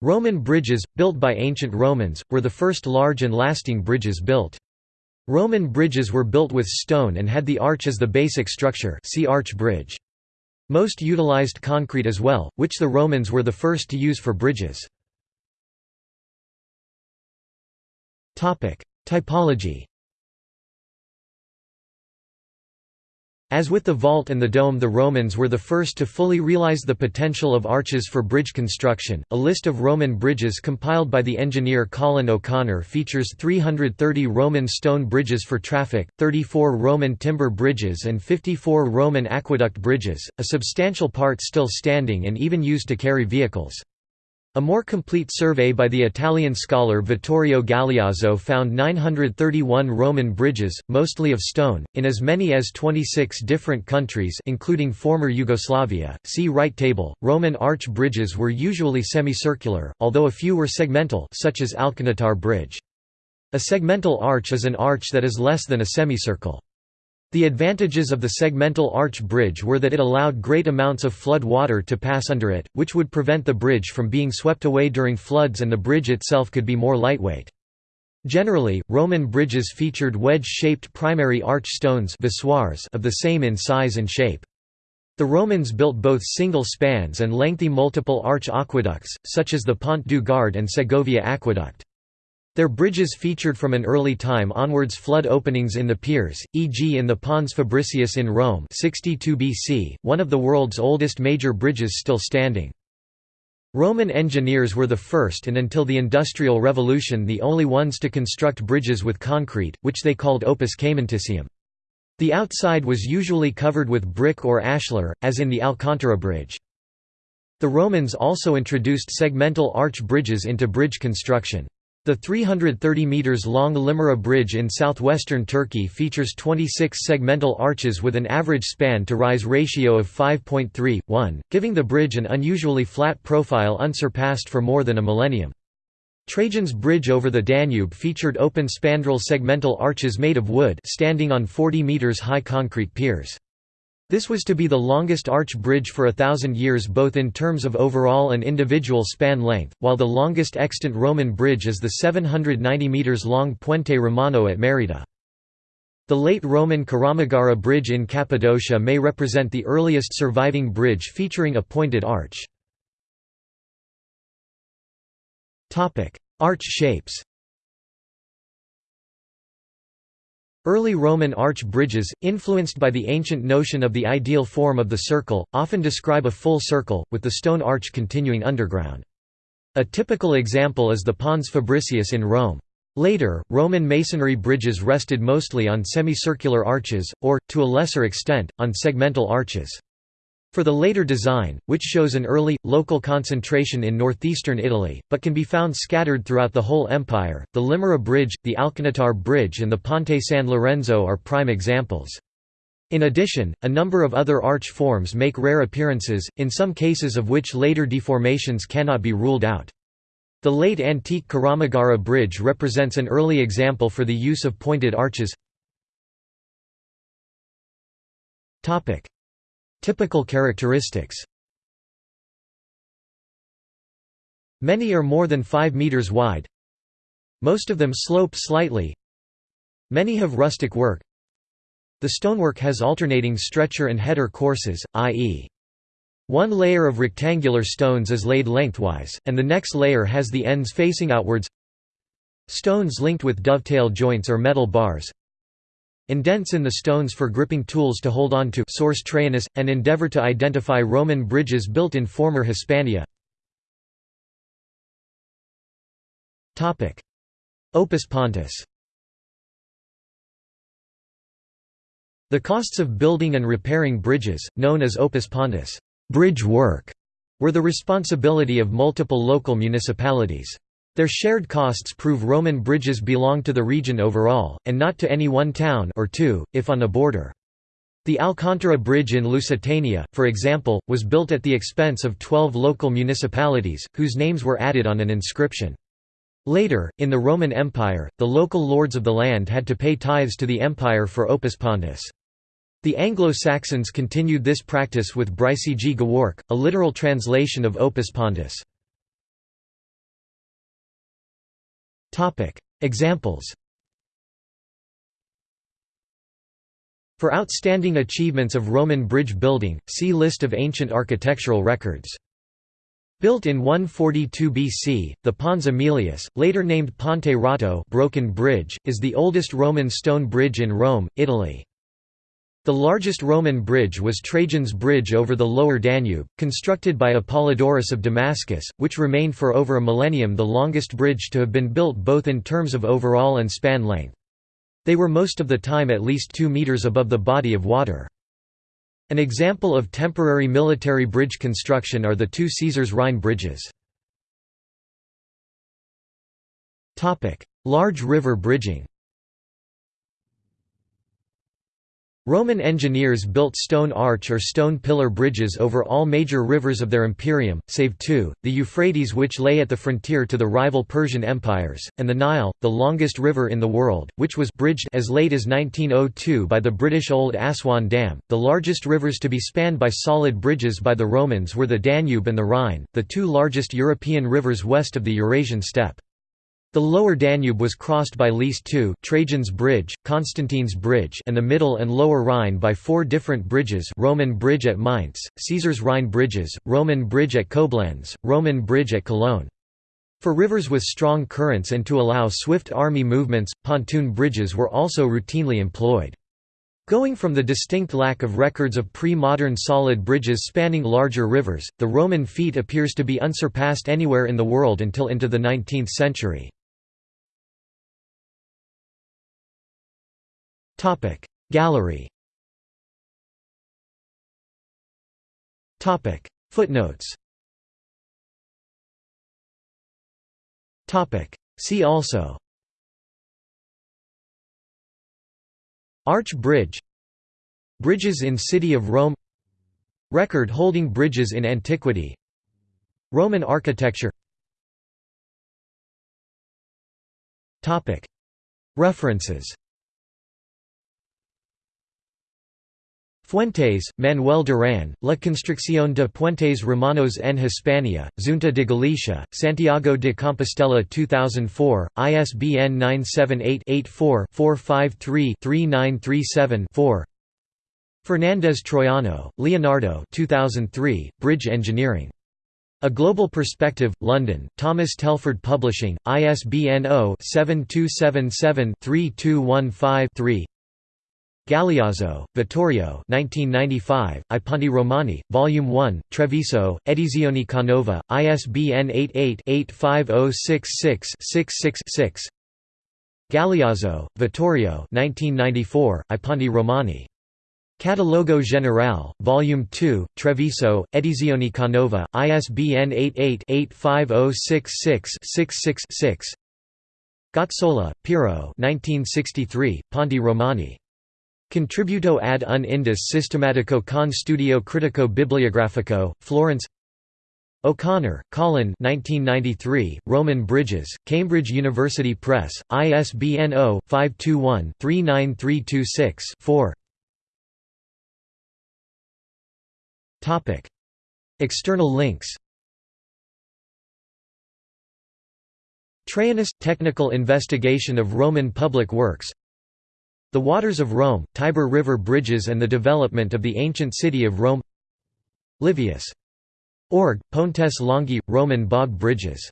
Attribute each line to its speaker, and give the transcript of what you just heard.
Speaker 1: Roman bridges, built by ancient Romans, were the first large and lasting bridges built. Roman bridges were built with stone and had the arch as the basic structure see arch bridge. Most utilized concrete as well, which the Romans were the first to use for bridges. Typology As with the vault and the dome the Romans were the first to fully realize the potential of arches for bridge construction. A list of Roman bridges compiled by the engineer Colin O'Connor features 330 Roman stone bridges for traffic, 34 Roman timber bridges and 54 Roman aqueduct bridges, a substantial part still standing and even used to carry vehicles. A more complete survey by the Italian scholar Vittorio Galliazzo found 931 Roman bridges, mostly of stone, in as many as 26 different countries including former Yugoslavia. See right table. Roman arch bridges were usually semicircular, although a few were segmental such as Alcantara Bridge. A segmental arch is an arch that is less than a semicircle. The advantages of the segmental arch bridge were that it allowed great amounts of flood water to pass under it, which would prevent the bridge from being swept away during floods and the bridge itself could be more lightweight. Generally, Roman bridges featured wedge-shaped primary arch stones of the same in size and shape. The Romans built both single spans and lengthy multiple arch aqueducts, such as the Pont du Gard and Segovia Aqueduct. Their bridges featured from an early time onwards flood openings in the piers, e.g. in the Pons Fabricius in Rome 62 BC, one of the world's oldest major bridges still standing. Roman engineers were the first and until the Industrial Revolution the only ones to construct bridges with concrete, which they called opus caementicium. The outside was usually covered with brick or ashlar, as in the Alcantara Bridge. The Romans also introduced segmental arch bridges into bridge construction. The 330 metres long Limyra Bridge in southwestern Turkey features 26 segmental arches with an average span-to-rise ratio of 5.3:1, giving the bridge an unusually flat profile unsurpassed for more than a millennium. Trajan's bridge over the Danube featured open spandrel segmental arches made of wood standing on 40 metres high concrete piers. This was to be the longest arch bridge for a thousand years both in terms of overall and individual span length, while the longest extant Roman bridge is the 790 metres long Puente Romano at Merida. The late Roman Karamagara Bridge in Cappadocia may represent the earliest surviving bridge featuring a pointed arch. Arch shapes Early Roman arch bridges, influenced by the ancient notion of the ideal form of the circle, often describe a full circle, with the stone arch continuing underground. A typical example is the Pons Fabricius in Rome. Later, Roman masonry bridges rested mostly on semicircular arches, or, to a lesser extent, on segmental arches. For the later design, which shows an early, local concentration in northeastern Italy, but can be found scattered throughout the whole empire, the Limyra Bridge, the Alcantara Bridge and the Ponte San Lorenzo are prime examples. In addition, a number of other arch forms make rare appearances, in some cases of which later deformations cannot be ruled out. The late antique Karamagara Bridge represents an early example for the use of pointed arches. Typical characteristics Many are more than 5 meters wide. Most of them slope slightly. Many have rustic work. The stonework has alternating stretcher and header courses, i.e. One layer of rectangular stones is laid lengthwise, and the next layer has the ends facing outwards. Stones linked with dovetail joints or metal bars, indents in the stones for gripping tools to hold on to source Traianus, and endeavor to identify Roman bridges built in former Hispania. Opus Pontis The costs of building and repairing bridges, known as opus pontis bridge work", were the responsibility of multiple local municipalities. Their shared costs prove Roman bridges belong to the region overall, and not to any one town or two, if on a border. The Alcantara Bridge in Lusitania, for example, was built at the expense of twelve local municipalities, whose names were added on an inscription. Later, in the Roman Empire, the local lords of the land had to pay tithes to the empire for opus pontis. The Anglo-Saxons continued this practice with brycggeweorc, a literal translation of opus pontis. Examples For outstanding achievements of Roman bridge building, see List of ancient architectural records. Built in 142 BC, the Pons Aemilius, later named Ponte Rotto Broken Bridge, is the oldest Roman stone bridge in Rome, Italy. The largest Roman bridge was Trajan's Bridge over the lower Danube, constructed by Apollodorus of Damascus, which remained for over a millennium the longest bridge to have been built both in terms of overall and span length. They were most of the time at least 2 meters above the body of water. An example of temporary military bridge construction are the two Caesars Rhine bridges. Large river bridging Roman engineers built stone arch or stone pillar bridges over all major rivers of their imperium, save two, the Euphrates which lay at the frontier to the rival Persian empires, and the Nile, the longest river in the world, which was bridged as late as 1902 by the British Old Aswan Dam. The largest rivers to be spanned by solid bridges by the Romans were the Danube and the Rhine, the two largest European rivers west of the Eurasian steppe. The lower Danube was crossed by least two Trajan's Bridge, Constantine's Bridge and the middle and lower Rhine by four different bridges Roman Bridge at Mainz, Caesar's Rhine Bridges, Roman Bridge at Koblenz, Roman Bridge at Cologne. For rivers with strong currents and to allow swift army movements, pontoon bridges were also routinely employed. Going from the distinct lack of records of pre-modern solid bridges spanning larger rivers, the Roman feat appears to be unsurpassed anywhere in the world until into the 19th century. Topic. Gallery Topic. Footnotes Topic. See also Arch Bridge Bridges in City of Rome Record holding bridges in antiquity Roman architecture References Fuentes, Manuel Duran, La construcción de puentes romanos en Hispania, Junta de Galicia, Santiago de Compostela 2004, ISBN 978-84-453-3937-4 Fernández Troyano, Leonardo 2003, Bridge Engineering. A Global Perspective, London, Thomas Telford Publishing, ISBN 0-7277-3215-3 Galliazzo, Vittorio 1995, I Ponti Romani, Volume 1, Treviso, Edizioni Canova, ISBN 88-85066-66-6 Galliazzo, Vittorio 1994, I Ponti Romani. Catalogo Generale, Volume 2, Treviso, Edizioni Canova, ISBN 88-85066-66-6 Gazzola, Piero 1963, Ponti Romani. Contributo ad un indus systematico con studio critico bibliografico, Florence. O'Connor, Colin 1993, Roman Bridges, Cambridge University Press, ISBN 0-521-39326-4 External links. Traianus – Technical investigation of Roman public works the Waters of Rome, Tiber River bridges and the development of the ancient city of Rome Livius. Org, Pontes Longi, Roman bog bridges